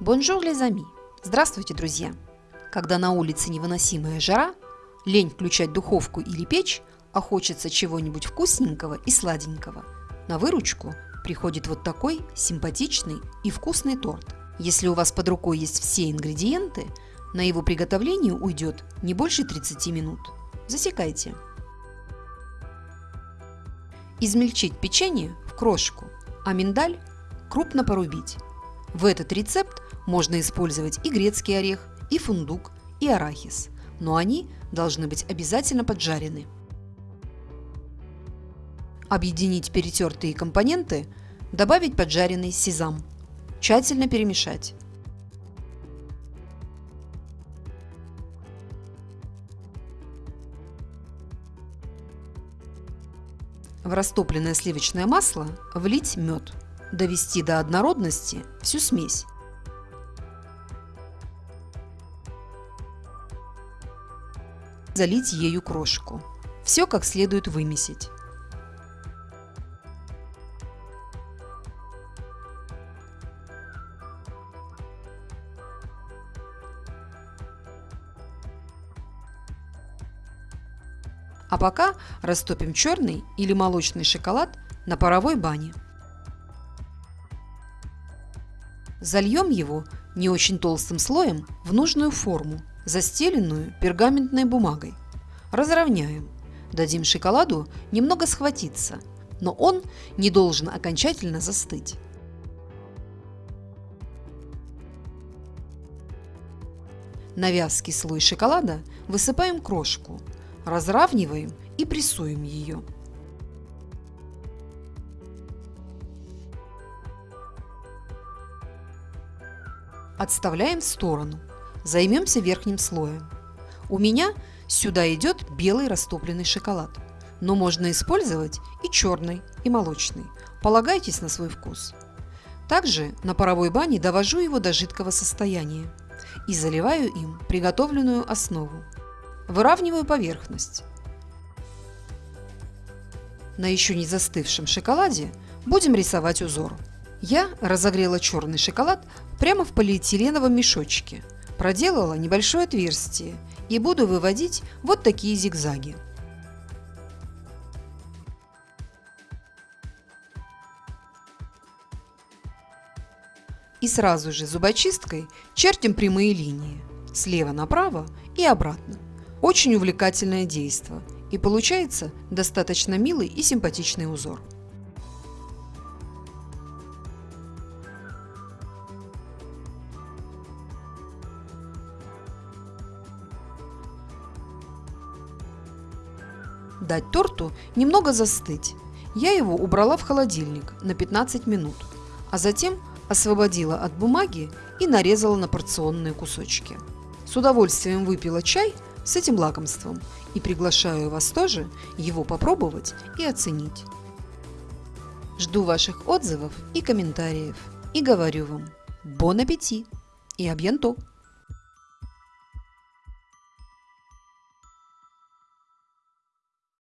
Bonjour les amis! Здравствуйте, друзья! Когда на улице невыносимая жара, лень включать духовку или печь, а хочется чего-нибудь вкусненького и сладенького, на выручку приходит вот такой симпатичный и вкусный торт. Если у вас под рукой есть все ингредиенты, на его приготовление уйдет не больше 30 минут. Засекайте. Измельчить печенье в крошку, а миндаль крупно порубить. В этот рецепт можно использовать и грецкий орех, и фундук, и арахис, но они должны быть обязательно поджарены. Объединить перетертые компоненты, добавить поджаренный сезам. Тщательно перемешать. В растопленное сливочное масло влить мед. Довести до однородности всю смесь. Залить ею крошку. Все как следует вымесить. А пока растопим черный или молочный шоколад на паровой бане. Зальем его не очень толстым слоем в нужную форму застеленную пергаментной бумагой. Разровняем. Дадим шоколаду немного схватиться, но он не должен окончательно застыть. На вязкий слой шоколада высыпаем крошку, разравниваем и прессуем ее. Отставляем в сторону. Займемся верхним слоем. У меня сюда идет белый растопленный шоколад, но можно использовать и черный, и молочный. Полагайтесь на свой вкус. Также на паровой бане довожу его до жидкого состояния и заливаю им приготовленную основу. Выравниваю поверхность. На еще не застывшем шоколаде будем рисовать узор. Я разогрела черный шоколад прямо в полиэтиленовом мешочке – проделала небольшое отверстие и буду выводить вот такие зигзаги. И сразу же зубочисткой чертим прямые линии слева направо и обратно. Очень увлекательное действо и получается достаточно милый и симпатичный узор. Дать торту немного застыть. Я его убрала в холодильник на 15 минут, а затем освободила от бумаги и нарезала на порционные кусочки. С удовольствием выпила чай с этим лакомством и приглашаю вас тоже его попробовать и оценить. Жду ваших отзывов и комментариев и говорю вам «Бон аппетит» и «Абьянто».